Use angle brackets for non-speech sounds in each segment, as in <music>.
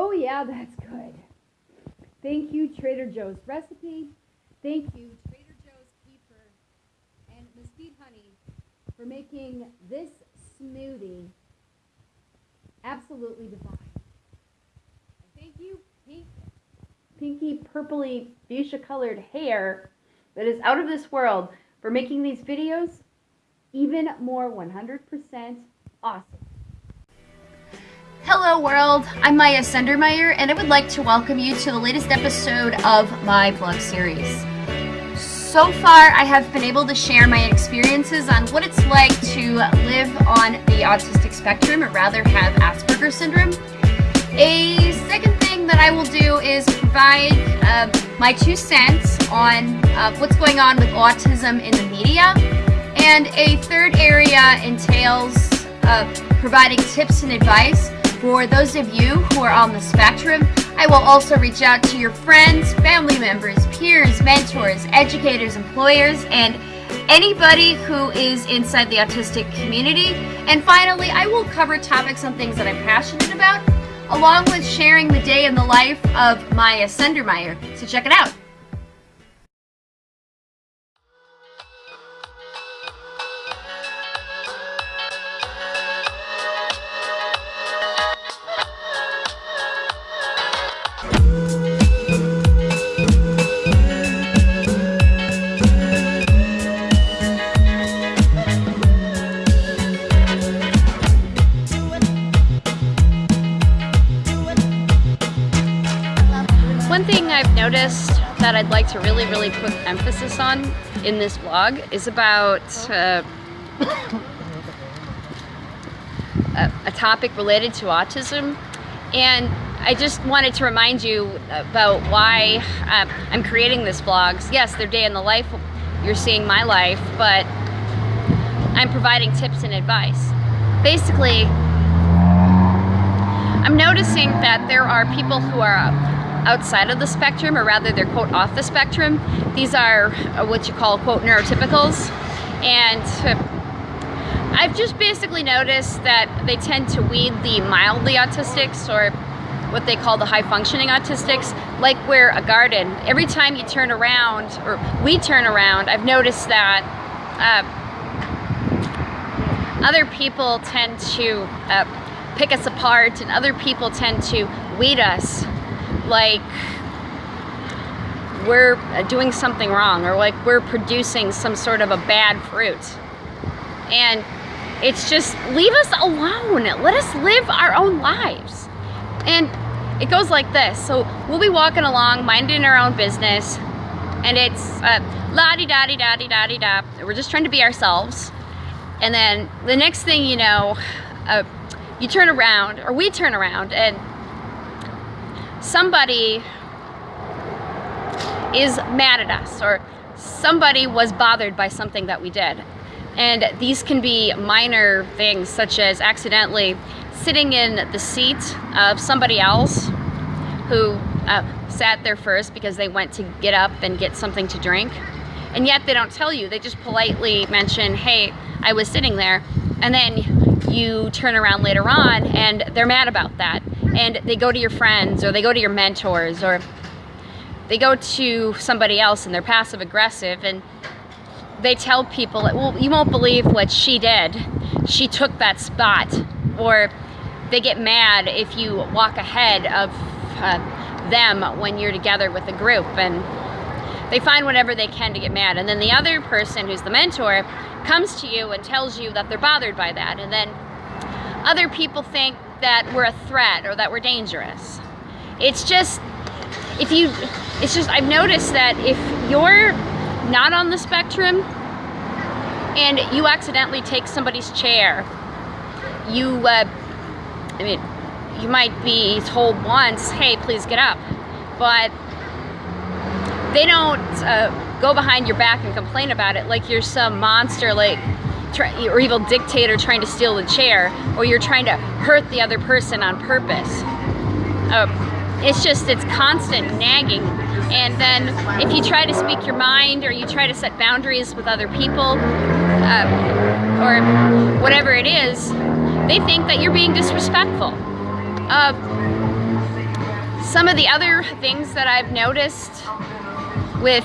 Oh yeah, that's good. Thank you, Trader Joe's Recipe. Thank you, Trader Joe's kefir and Mesquite Honey for making this smoothie absolutely divine. And thank you, Pink, pinky purpley fuchsia colored hair that is out of this world for making these videos even more 100% awesome. Hello world, I'm Maya Sendermeyer and I would like to welcome you to the latest episode of my blog series. So far I have been able to share my experiences on what it's like to live on the autistic spectrum or rather have Asperger's syndrome. A second thing that I will do is provide uh, my two cents on uh, what's going on with autism in the media and a third area entails uh, providing tips and advice for those of you who are on the spectrum, I will also reach out to your friends, family members, peers, mentors, educators, employers, and anybody who is inside the autistic community. And finally, I will cover topics on things that I'm passionate about, along with sharing the day in the life of Maya Sendermeyer. So check it out. That I'd like to really, really put emphasis on in this vlog is about uh, <coughs> a, a topic related to autism. And I just wanted to remind you about why um, I'm creating this vlog. Yes, they're day in the life, you're seeing my life, but I'm providing tips and advice. Basically, I'm noticing that there are people who are outside of the spectrum, or rather they're quote off the spectrum. These are uh, what you call quote neurotypicals. And I've just basically noticed that they tend to weed the mildly autistics or what they call the high functioning autistics, like we're a garden. Every time you turn around, or we turn around, I've noticed that uh, other people tend to uh, pick us apart and other people tend to weed us like we're doing something wrong or like we're producing some sort of a bad fruit. And it's just leave us alone. Let us live our own lives. And it goes like this. So we'll be walking along, minding our own business, and it's uh, la di da di da di da di da. We're just trying to be ourselves. And then the next thing you know, uh, you turn around, or we turn around, and somebody is mad at us or somebody was bothered by something that we did. And these can be minor things such as accidentally sitting in the seat of somebody else who uh, sat there first because they went to get up and get something to drink. And yet they don't tell you, they just politely mention, hey, I was sitting there. And then you turn around later on and they're mad about that and they go to your friends or they go to your mentors or they go to somebody else and they're passive aggressive and they tell people, well, you won't believe what she did. She took that spot. Or they get mad if you walk ahead of uh, them when you're together with a group and they find whatever they can to get mad. And then the other person who's the mentor comes to you and tells you that they're bothered by that. And then other people think that we're a threat or that we're dangerous. It's just, if you, it's just, I've noticed that if you're not on the spectrum and you accidentally take somebody's chair, you, uh, I mean, you might be told once, hey, please get up. But they don't uh, go behind your back and complain about it like you're some monster, like or evil dictator trying to steal the chair, or you're trying to hurt the other person on purpose. Uh, it's just, it's constant nagging. And then if you try to speak your mind or you try to set boundaries with other people, uh, or whatever it is, they think that you're being disrespectful. Uh, some of the other things that I've noticed with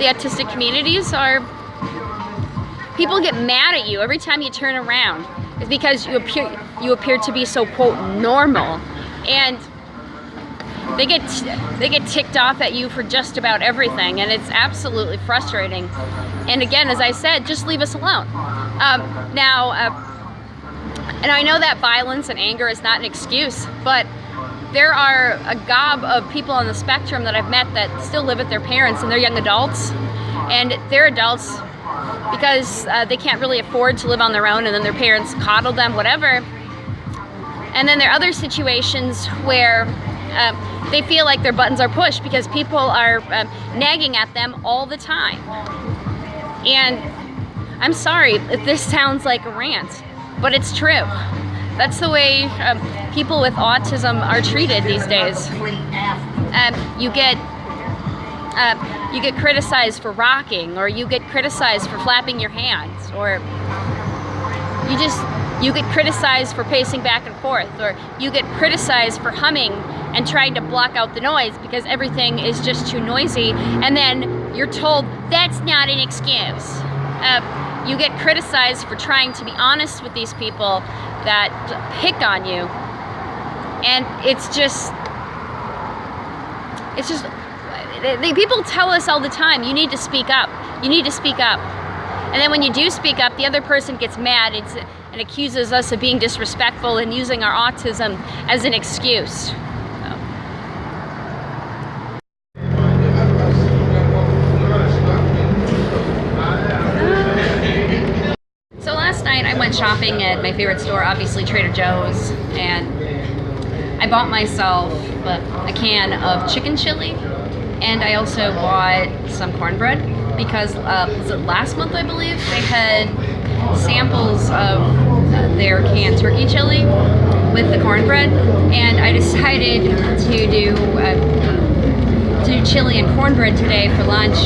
the autistic communities are people get mad at you every time you turn around. It's because you appear you appear to be so quote normal, and they get they get ticked off at you for just about everything, and it's absolutely frustrating. And again, as I said, just leave us alone. Um, now, uh, and I know that violence and anger is not an excuse, but there are a gob of people on the spectrum that I've met that still live with their parents and they're young adults and they're adults because uh, they can't really afford to live on their own and then their parents coddle them, whatever. And then there are other situations where uh, they feel like their buttons are pushed because people are um, nagging at them all the time. And I'm sorry if this sounds like a rant, but it's true. That's the way um, people with autism are treated these days. Um, you get uh, you get criticized for rocking, or you get criticized for flapping your hands, or you just you get criticized for pacing back and forth, or you get criticized for humming and trying to block out the noise because everything is just too noisy, and then you're told that's not an excuse. Uh, you get criticized for trying to be honest with these people that pick on you and it's just it's just people tell us all the time you need to speak up. You need to speak up. And then when you do speak up the other person gets mad. And accuses us of being disrespectful and using our autism as an excuse. So last night I went shopping at my favorite store, obviously Trader Joe's, and I bought myself a can of chicken chili, and I also bought some cornbread because uh, last month I believe they had samples of their canned turkey chili with the cornbread, and I <laughs> decided to do uh, do chili and cornbread today for lunch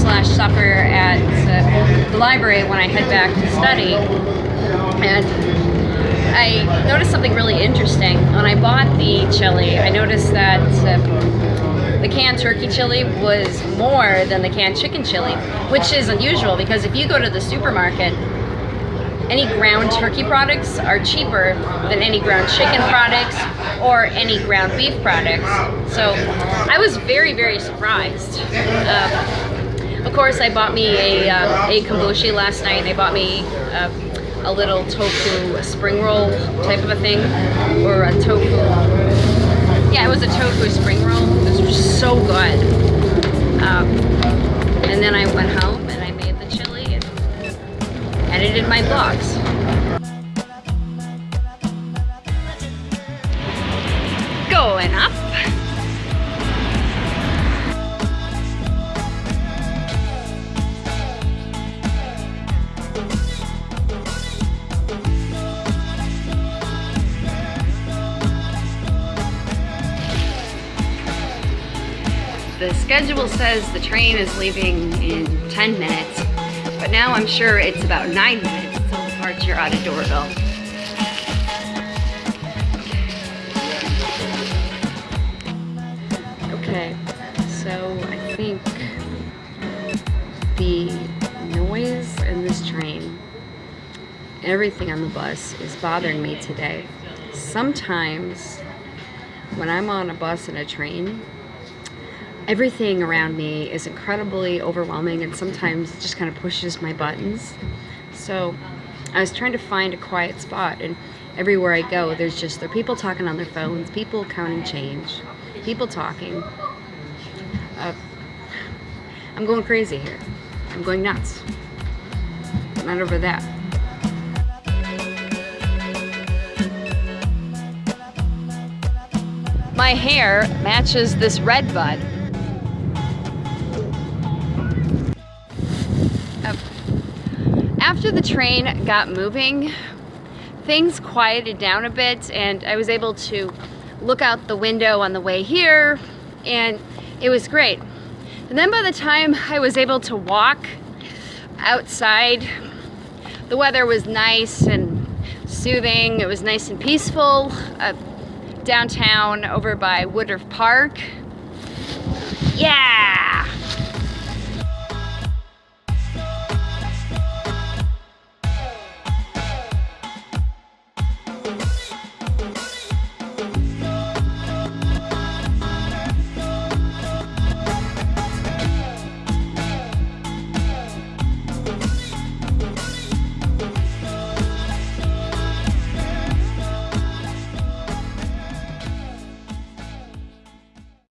slash supper at uh, the library when I head back to study. And I noticed something really interesting. When I bought the chili, I noticed that uh, the canned turkey chili was more than the canned chicken chili, which is unusual because if you go to the supermarket, any ground turkey products are cheaper than any ground chicken products or any ground beef products. So I was very, very surprised. Uh, of course, I bought me a, uh, a kombucha last night. I bought me uh, a little tofu spring roll type of a thing, or a tofu. Yeah, it was a tofu spring roll. It was so good. Um, and then I went home and I made the chili and edited my vlogs. The schedule says the train is leaving in 10 minutes, but now I'm sure it's about 9 minutes until departure out of Doraville. Okay, so I think the noise in this train, everything on the bus is bothering me today. Sometimes when I'm on a bus and a train, everything around me is incredibly overwhelming and sometimes it just kind of pushes my buttons. So I was trying to find a quiet spot and everywhere I go there's just there are people talking on their phones, people counting change, people talking. Uh, I'm going crazy here. I'm going nuts. Not over that. My hair matches this red bud. After the train got moving, things quieted down a bit and I was able to look out the window on the way here and it was great. And then by the time I was able to walk outside, the weather was nice and soothing. It was nice and peaceful. Uh, downtown over by Woodruff Park. Yeah!